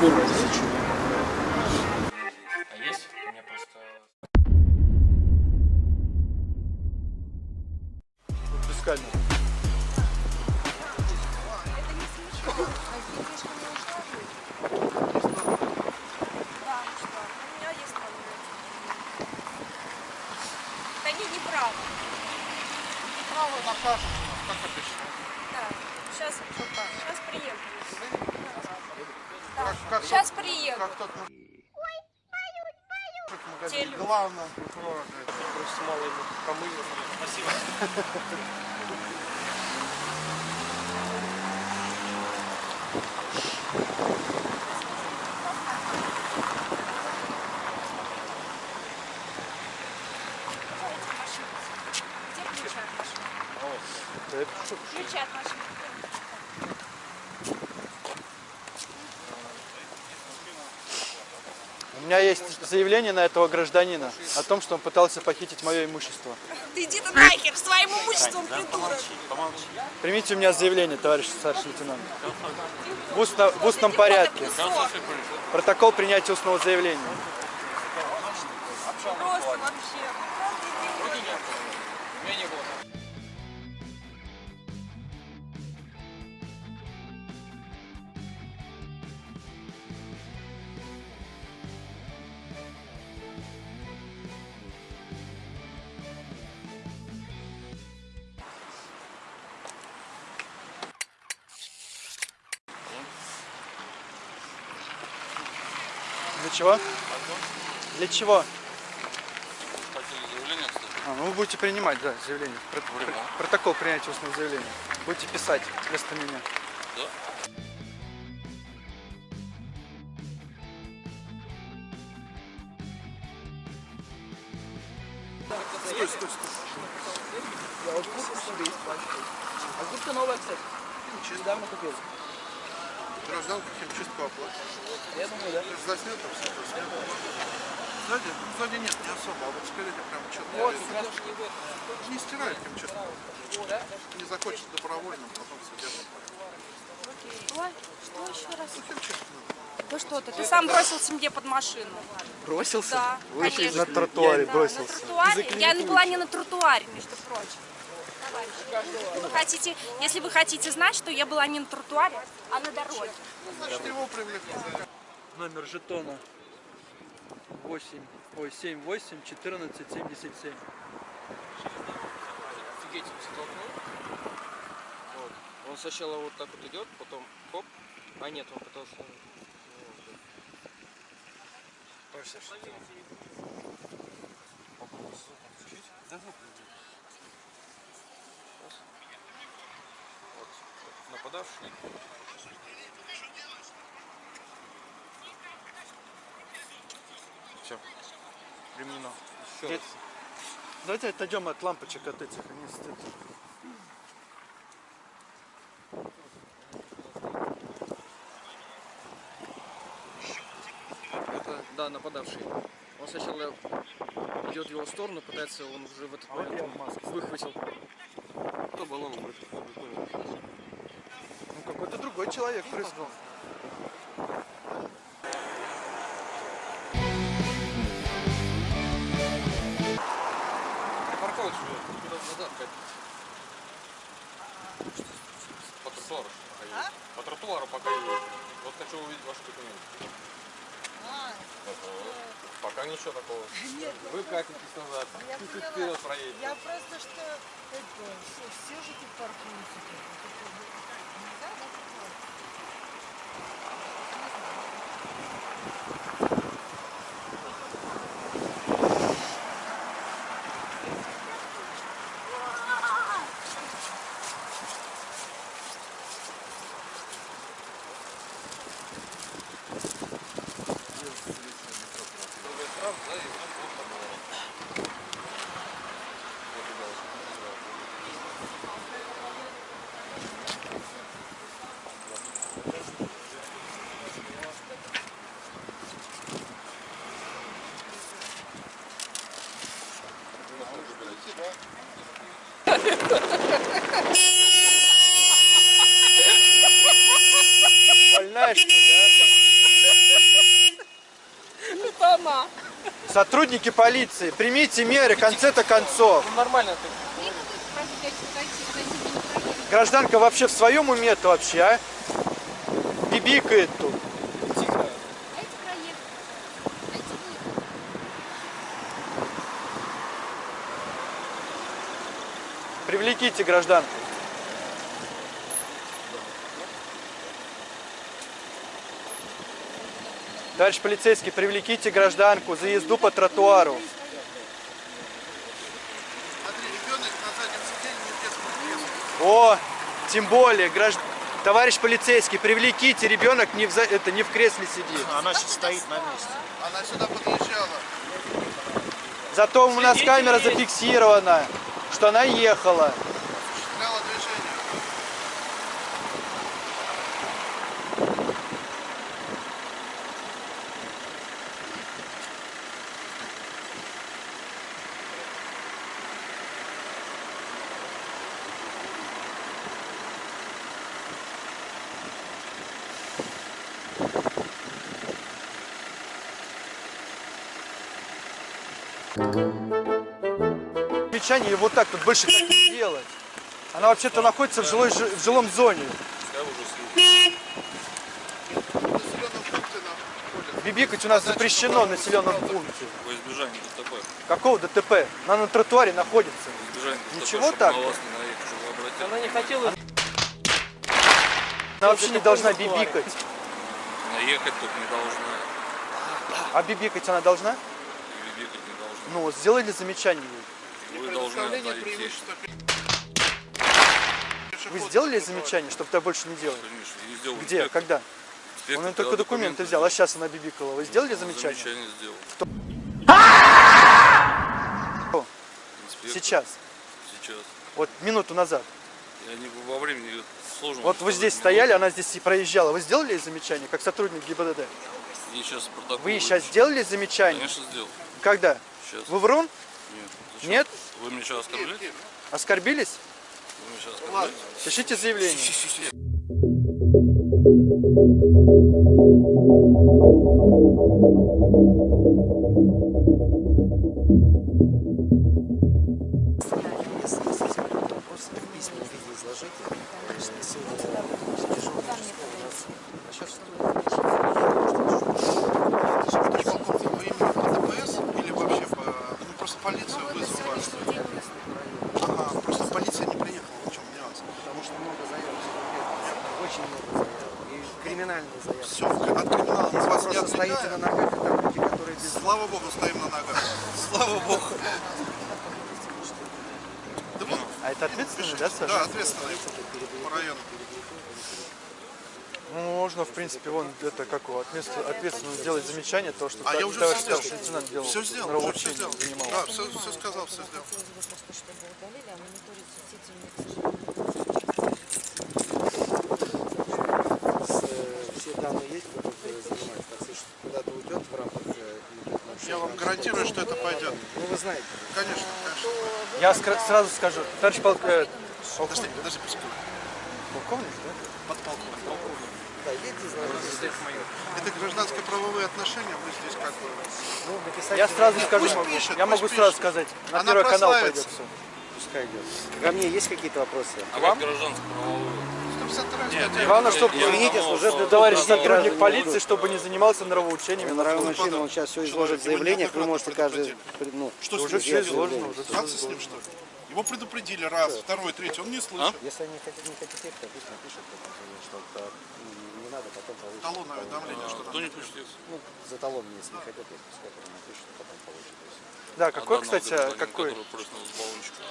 Курва, тысячу. А У меня есть заявление на этого гражданина о том, что он пытался похитить мое имущество. Иди ты нахер своим имуществом, придурок. Примите у меня заявление, товарищ старший лейтенант. В, устно- в устном порядке. Протокол принятия устного заявления. Просто вообще. Для чего? Для чего? А, ну вы будете принимать, да, заявление. Про- Время. про- Протокол принятия устного заявления. Будете писать вместо меня. Да? Стой, стой, стой. Я вот куртку себе пачку. А куртка новая, кстати. Недавно купил. Гражданку химчистку оплатить. Я думаю, да. Заснято все, заснято. Сзади, сзади нет, не особо, а вот спереди прям что-то. Вот, как раз Не стирает химчистку. да? Не захочет добровольно, потом судебно. Ой, что еще раз? Ну, химчистку надо. Да что ты? Ты сам бросился мне под машину. Бросился? Да, Вышли конечно. На тротуаре Да, бросился. На тротуаре. Я не была не на тротуаре, между прочим. Вы хотите, если вы хотите знать, что я была не на тротуаре, а на дороге. Значит, его привлекли. Номер жетона 8, ой, 7, 8, 14, 77. Офигеть, столкнул. Вот. Он сначала вот так вот идет, потом хоп. А нет, он пытался... ну, вот. Ой, Саша, ты- Попробуй звук включить. Да, звук включить. Раз. Вот. Нападавший. Все. Применено. Еще Где- раз. Давайте отойдем от лампочек от этих. Они стоят. Это, да, нападавший. Он сначала идет в его сторону, пытается, он уже в этот А вот момент я в маске. выхватил. Кто баллон выхватил? Какой-то другой человек прыснул. Парковать уже, куда назад ходить. По тротуару пока едете. По тротуару пока едете. Вот хочу увидеть ваши документы. Ага. Пока ничего такого. Вы катитесь назад. Я Чуть поняла. вперед проедете. Я просто что это, все, все же тут паркуются. тут. Это нельзя, да, такое? Штраф, да, и вот вот по доллару. Вот и дальше. Больная что ли, а? Сотрудники полиции, примите меры, конце-то концов. Ну, нормально ты. Гражданка вообще в своем уме-то вообще, а? Бибикает тут. Привлеките гражданку. Товарищ полицейский, привлеките гражданку за езду по тротуару. О, тем более, гражд... товарищ полицейский, привлеките, ребенок не в, за- это, не в кресле сидит. Она сейчас стоит на месте. Она сюда подъезжала. Зато у нас камера зафиксирована, что она ехала. Замечание вот так тут больше так не делать. Она вообще-то находится в, жилой, жи- в жилом зоне. В населенном пункте находится. Бибикать у нас запрещено в населенном пункте. Во избежание ДТП. Какого ДТП? Она на тротуаре находится. Во избежание ДТП, Ничего так? на вас не наехать, чтобы вы обратили. Она не хотела Она вообще не должна бибикать. Наехать тут не должна. А бибикать она должна? И бегать не должна. Ну, вот сделали замечание ей. Вы должны преимущества Вы сделали замечание, чтобы так больше не делать? Конечно, сделал Где? инспектор. Когда? Инспектор, Он только документы взял, а сейчас она бибикала. Вы сделали замечание? Замечание сделал. Кто? Сейчас. Сейчас. Вот минуту назад. Я не во времени сложно. Вот вы здесь не стояли, она здесь и проезжала. Вы сделали замечание, как сотрудник ГИБДД? И сейчас протокол. Вы сейчас сделали замечание? Конечно, сделал. Когда? Сейчас. Вы врун? Нет. Зачем? Нет? Вы меня сейчас оскорбляете? Оскорбились? Вы меня сейчас оскорбляете? Пишите заявление. Подполковник, вы именно по ДПС или вообще по... Ну, просто полицию вызвала. Ага, просто полиция не приехала, в чем нюанс. Потому что много заявок. Очень много заявок. И криминальные заявки. Все, от криминала мы вас не Просто стоите на отвлекаем. ногах, и там люди, которые без... Слава богу, стоим на ногах. Слава богу. Да вон, А это ответственный, да, Саша? да, ответственный по району. Ну, можно, в принципе, вон это как его, ответственно, ответственно сделать замечание, то, что А та- я уже товарищ старший лейтенант делал. Все сделал, уже все нравоучение сделал. занимался. Да, все, все сказал, все сделал. Все данные есть, кто занимается. Так что куда-то уйдет в рамках... э, и Я вам гарантирую, что это пойдет. Ну, вы знаете. Конечно, конечно. Я сразу скажу, товарищ полк... э, Подожди, подожди, пускай. полковник, да? Подполковник. Да, едьте, знаете. Это гражданско-правовые отношения, мы здесь как бы... Ну, написать... Я сразу скажу, Пусть могу. пишет, я пусть могу сразу пишет. сказать. На Она первый канал прославится. пойдет все. Пускай идет. Ко мне есть какие-то вопросы? А как гражданско-правовую? 152 Нет. Главное, чтобы Я Извините, служебный что- товарищ сотрудник не полиции, чтобы не занимался нравоучениями. мужчина, он сейчас все изложит заявление, вы можете каждый... Ну, Что с Уже ним все изложено, уже с ним, что ли? Его предупредили раз, второй, третий, он не слышит. если они хотят, не хотят то пусть напишут, потом, что это, ну, не надо, потом получить. Талонное уведомление, что Кто не пустит? Ну, за талон, если не хотят, ехать, пускай потом а есть. Да, А какой, данного кстати, какой? который прыснул с баллончика.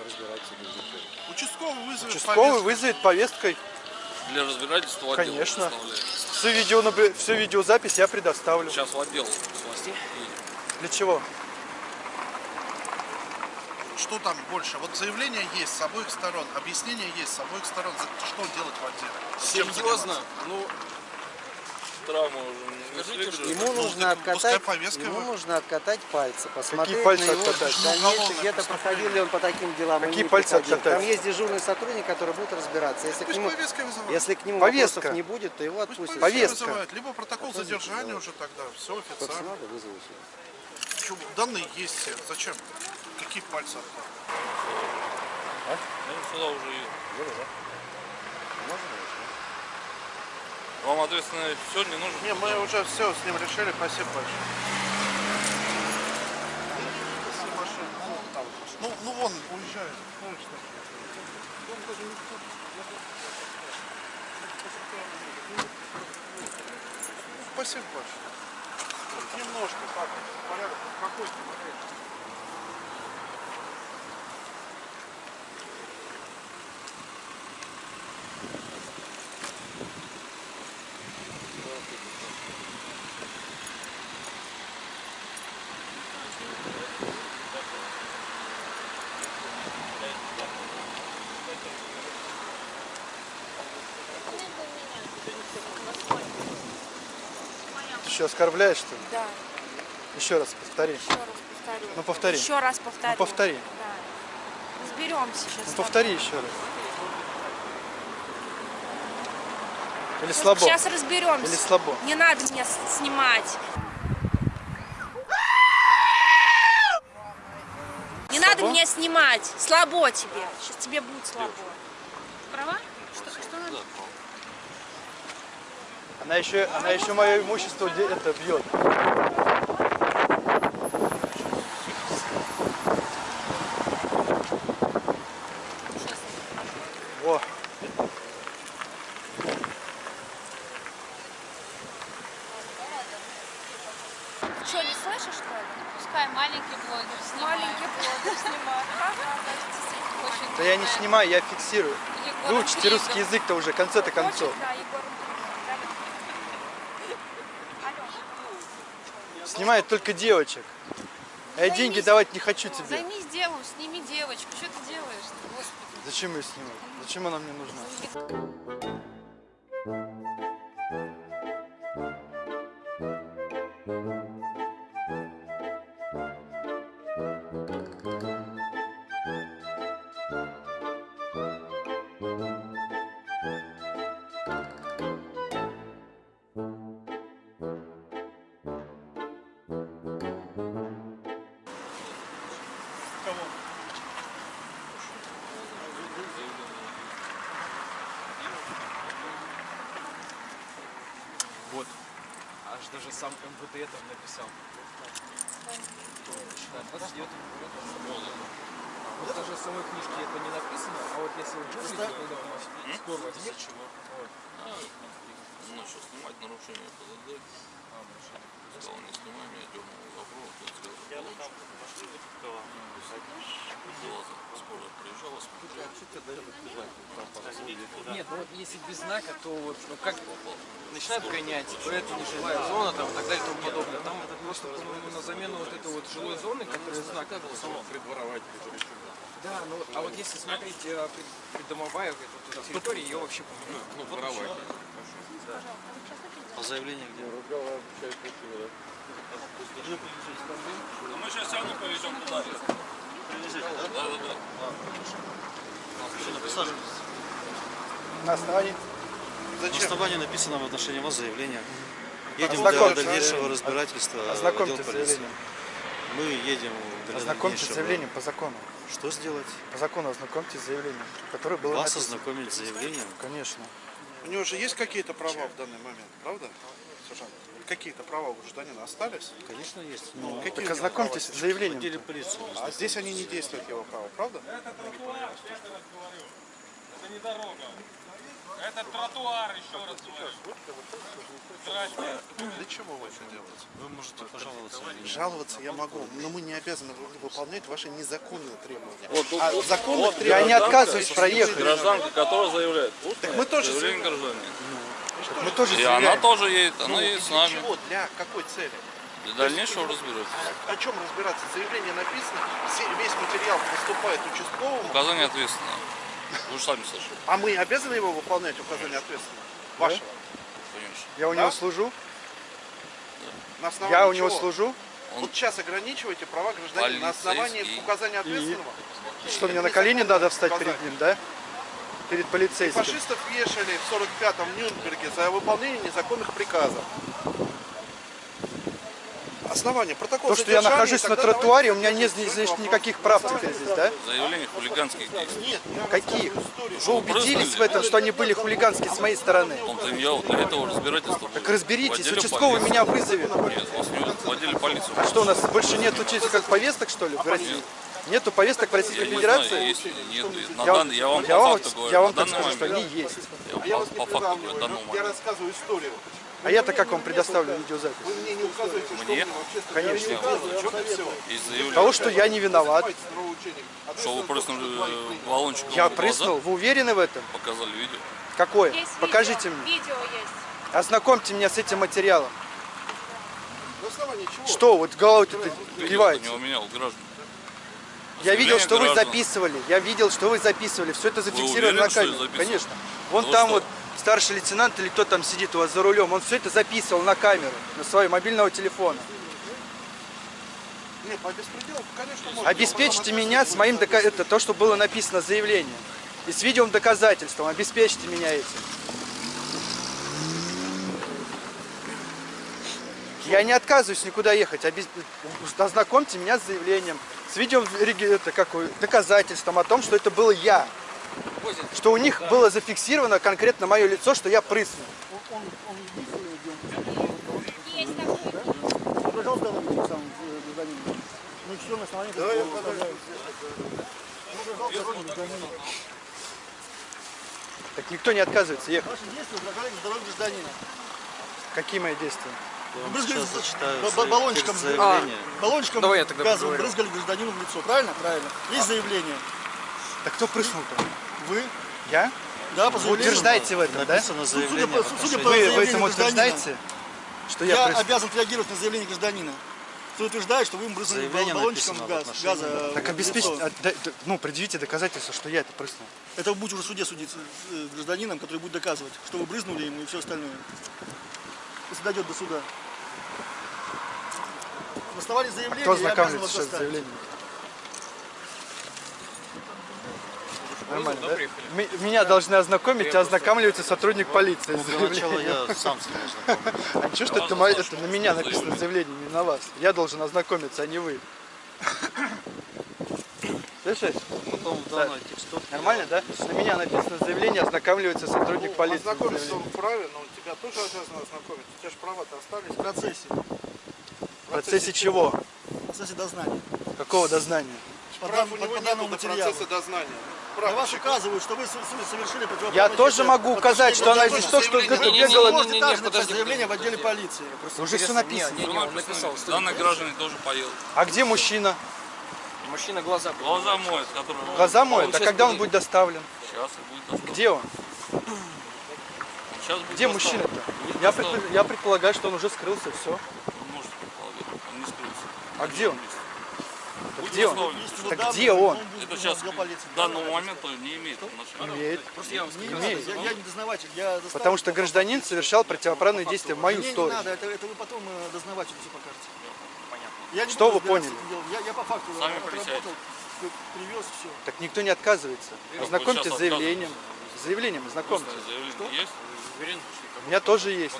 Да разбирайтесь, идите. Участковый вызовет Участковый повестку. вызовет повесткой. Для разбирательства отдел Конечно. Всю, видео, всю видеозапись я предоставлю. Сейчас в отдел с едем. Для чего? Что там больше? Вот заявление есть с обоих сторон, объяснение есть с обоих сторон. За- Что делать в отделе? Серьезно. Ну, Травма уже Скажите, что. Ему нужно откатать, ему нужно откатать пальцы, посмотреть пальцы на его откатать? дальнейшее, где-то проходил ли он по таким делам Какие пальцы проходил. откатать? Там есть дежурный сотрудник, который будет разбираться. Если к нему, если к нему Повестка. вопросов не будет, то его отпустят. повестка. Либо протокол задержания уже тогда. Все официально. надо, сюда. Почему? Данные есть все. Зачем? Какие пальцы? Я сюда уже еду. Вам ответственно все не нужно? Не, мы уже все с ним решили. Спасибо большое. Ну, там, ну, ну вон, уезжает. Ну, что? Вон даже не тут. Спасибо большое. Немножко так, порядок, какой еще оскорбляешь, что ли? Да, Еще раз повтори. еще раз повторю. Ну, повтори. Еще раз повторю. Ну, повтори. Да. Разберемся сейчас. Ну повтори еще раз. Или слабо? Сейчас разберемся. Или слабо? Не надо меня снимать. Не надо меня снимать. Слабо тебе. Сейчас тебе будет слабо. Права? Что, что надо? Она еще, она еще мое имущество это бьет. Во. Что, не слышишь, что ли? Пускай маленький блогер снимает. Маленький блогер снимает. Да я не снимаю, я фиксирую. Выучите русский язык-то уже, в конце-то концов. Да, Егор Снимает только девочек. А я деньги давать не хочу тебе. Займись делом, сними девочку. Что ты делаешь? Господи. Зачем ее снимать? Зачем она мне нужна? Сам МВД там написал. Да, 29 Вот даже в самой книжке это не написано, а вот если вы гуглите, когда у нас возьмет, вот, Ну что, снимать нарушение ПДД. Сказал, не снимай меня, дернул провод, я сказал, Была скоро приезжала, смотрела. Нет, ну вот если без знака, то вот ну, как начинают гонять, то это нежилая зона там, и так далее и тому подобное. Там просто, по-моему, на замену вот этой вот жилой зоны, которая знак был само придворовать. Да, ну а вот если смотреть э, прид- придомовая вот территория, ее вообще ну, воровать. А заявление где? Мы сейчас все равно повезем туда. Да, да, да. На основании На Зачем? основании написано в отношении вас заявление. Едем для дальнейшего разбирательства. в Ознакомьтесь с заявлением. Мы едем для Ознакомьтесь с заявлением по закону. Что сделать? По закону ознакомьтесь с заявлением, которое было Вас написано. ознакомить с заявлением. Конечно. У него же есть какие-то права в данный момент, правда? Сержант, какие-то права у гражданина остались? Конечно, есть. Ну, какие Так ознакомьтесь с заявлением. полиции. А здесь они не действуют, его права, правда? Это не дорога. Это тротуар, еще раз говорю. Здрасте. Для чего вы это делаете? Вы можете пожаловаться. Жаловаться я могу, но мы не обязаны вы- выполнять ваши незаконные требования. Вот тут А вот- законных вот Я не требований- отказываюсь проехать. Гражданка, которая заявляет. Устное мы тоже заявление заявляем. гражданина. Мы тоже И она тоже едет, она Ну, едет с для нами. чего? Для какой цели? Для дальнейшего разбираться. О чем разбираться? Заявление написано, весь материал поступает участковому, Указание ответственное. Вы же сами слышали, а мы обязаны его выполнять, указание ответственного? Вашего. конечно. Я у него Да? служу. На основании Я у него чего? служу. Он Вот сейчас ограничиваете права гражданина на основании указания ответственного. Что мне на колени надо встать Сказать. перед ним, да? Перед полицейским. Фашистов вешали в 45-м в Нюрнберге за выполнение незаконных приказов. Основание, протокол То, что я нахожусь на тротуаре, у меня нет здесь значит, никаких прав теперь здесь, да? Заявление хулиганских действий. Нет, я Каких? Вы убедились в этом, что они были хулиганские с моей стороны? Я вот для этого разбирательства. Так разберитесь, участковый полиции. меня вызовет. Нет, вас не вызовут, в отделе полиции. А что у нас больше нет как повесток, что ли, в России? Нету повесток в Я Российской не Федерации? знаю, есть нет. На Я, дан- я вам я по вам, факту говорю. я вам так скажу, что момент. они есть. Я вам по, по факту говорю, Я рассказываю историю. А я-то как вам предоставлю видеозапись? Вы мне не указываете, что Мне? вообще Конечно. Из. Того, что я не виноват. Что вы прыснули баллончиком Я прыснул. Вы уверены в этом? Показали видео. Какое? Есть Покажите видео. мне. Видео есть. Ознакомьте меня с этим материалом. Что, вот головой-то киваете? не у меня, у граждан. Я видел, что вы граждан. записывали. Я видел, что вы записывали. Все это зафиксировано уверены, на камеру. Конечно. Вон Ну там что? вот старший лейтенант или кто там сидит у вас за рулем, он все это записывал на камеру, на своего мобильного телефона. Нет, по беспределу, конечно, можно. Обеспечьте меня с моим дока... это то, что было написано в заявлении. И с видео доказательством. Обеспечьте меня этим. Я не отказываюсь никуда ехать. Обез- Ознакомьте меня с заявлением. С видео реги- это, какое, доказательством о том, что это был я. Что у них было зафиксировано конкретно мое лицо, что я прыснул. Ну Так никто не отказывается ехать. Ваши действия угрожали здоровью гражданина. Какие мои действия? Брызгали за- баллончиком, заявления. баллончиком Давай я тогда газовым поговорю. брызгали гражданину в лицо. Правильно? Правильно. Есть заявление. Так кто прыснул-то? Вы? Я? Да, по Вы утверждаете в этом, да? Написано Судя заявление по, в судя по Вы в этом утверждаете, что я, я прыснул? обязан реагировать на заявление гражданина. Кто утверждает, что вы им брызнули Заявление баллончиком в газ, газа Так в обеспечьте, а, да- ну, предъявите доказательства, что я это прыснул. Это вы будете уже в суде судиться с э, гражданином, который будет доказывать, что вы брызнули ему и все остальное. Если дойдет до суда. На основании заявления Кто я обязан вас сейчас с доставить. заявлением? Нормально, да? М- Меня должны ознакомить, а ознакомливается сотрудник полиции. Ну, для начала я сам с ним ознакомлюсь. А ничего, что это, это на меня написано заявление, не на вас. Я должен ознакомиться, а не вы. Слышишь? Потом в данной текстовке... Нормально, да? На меня написано заявление, ознакомливается сотрудник полиции. Ознакомиться он вправе, но тебя тоже обязаны ознакомить. У тебя же права-то остались. В процессе. В процессе чего? В процессе дознания. Какого дознания? По, Прав дан- у по- него по нету данному до материалу. процесса дознания. На вас указывают, что вы совершили противоправное Я тоже могу указать, что она здесь то, что где-то бегала. также написать подожди, заявление в отделе полиции. Уже все написано. Не, не, он написал. Данный гражданин тоже поел. А где мужчина? Мужчина глаза Глаза моет, который... Глаза моет. А когда он будет. будет доставлен? Сейчас будет доставлен. Где он? Сейчас будет Где мужчина-то? Будет Я, предпо- я предполагаю, что он уже скрылся, все. Вы можете предполагать. Он не скрылся. А где он? Будет Где он? Так данные, где он? Это сейчас к данному моменту не имеет отношения. Имеет. Просто я вам Не я, я не дознаватель, я Потому что гражданин совершал противоправные действия в мою Мне не сторону. надо, это, это вы потом э, дознавателю все покажете. Я не Что вы поняли? Я, я по факту Сами отработал, привез все. Так никто не отказывается. Ознакомьтесь с заявлением. С заявлением ознакомьтесь. заявление есть? У меня тоже есть.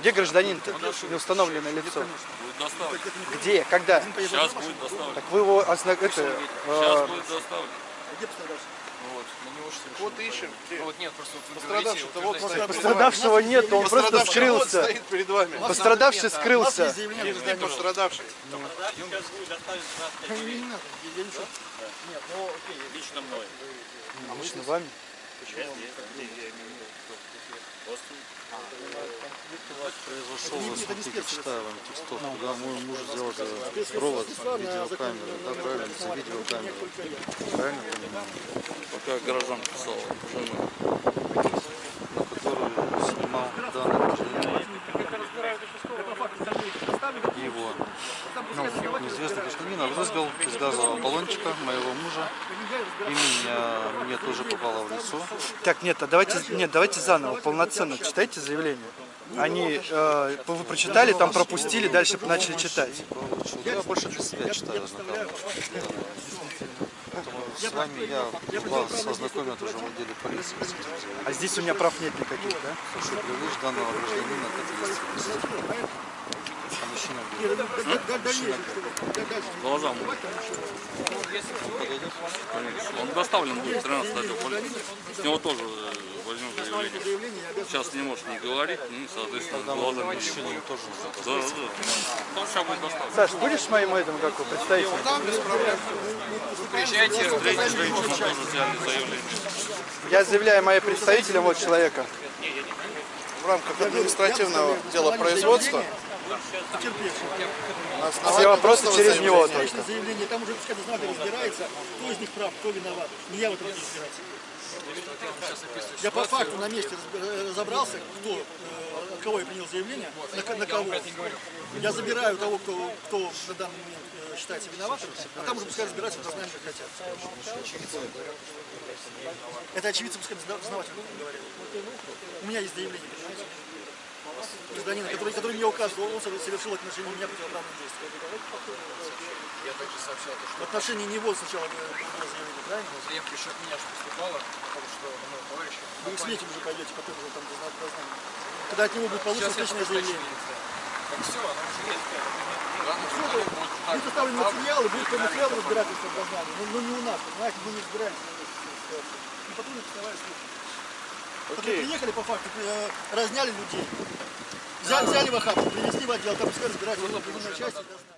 Где гражданин-то? Неустановленное лицо. Будет доставлен. Где? Когда? Сейчас будет доставлен. Так вы его ознак... это, Сейчас э, будет доставлен. Где пострадавший? Вот, на него же совершенно- Вот ищем. Вот нет, просто вот Пострадавший-то вот стоит. Пострадавшего нет, он просто Пострадавший вот скрылся. стоит перед вами. Пострадавший скрылся. есть заявление Где гражданина? пострадавший? Лично вами? Произошел, смотрите, читаю вам текстовку, да, мой муж взял за провод видеокамеры, да, правильно, за видеокамеру. Правильно понимаю? Пока граждан писал жену. На которую снимал данный гражданин. Его ну, неизвестный гражданин обрызгал из газового баллончика моего мужа. И меня, мне тоже попало в лицо. Так, нет, а давайте, нет, давайте заново, полноценно читайте заявление. Они, э, вы прочитали, там пропустили, дальше начали читать. Я больше для себя читаю с вами я вас ознакомят уже в отделе полиции. А здесь у меня прав нет никаких, да? Что привлечь данного гражданина к ответственности. Нет, да- да- да- дальнейшее, чтобы- да- дальше. Глаза мыть. Конечно. Он доставлен будет 13 отдел полиции. С него тоже э, возьмем заявление. Сейчас не может не говорить, ну и, соответственно, глазами мужчине тоже Да, да, да. Ну, сейчас будет доставлен. Саш, будешь моим этим, как представителем? Да, без проблем. Приезжайте, встретите женщину, тоже взяли заявление. Я заявляю моим представителем вот человека. В рамках административного дела производства потерпевший. на Все вопросы через него только. Заявление, там уже пускай дознаватель разбирается, кто из них прав, кто виноват. Не я в этом буду разбираться. Я по факту на месте разб- разобрался, кто, э, от кого я принял заявление, на, на кого. Я забираю того, кто, кто на данный момент э, считается виноватым, а там уже пускай разбираются, дознаем, как хотят. Это очевидцы, пускай дозна- дознаватель говорит. У меня есть заявление? Гражданина, который, который мне указывал, он совершил в отношении меня противоправное действие. В отношении него сначала было заявление, правильно? Заявка еще от меня же поступала, потому что на моего товарища. Вы в СМЕТе уже пойдете, потом уже там дозна- дознание. Когда от него будет получено я встречное заявление. Так все, оно уже есть. Будет составлен материал, и будет разбирательство в дознании. Но, но не у нас, понимаете, мы не разбираемся ситуации. И потом писовая служба. Которые приехали по факту, э, разняли людей. Взяли, взяли в охапку, принесли в отдел, там пускай части дознания.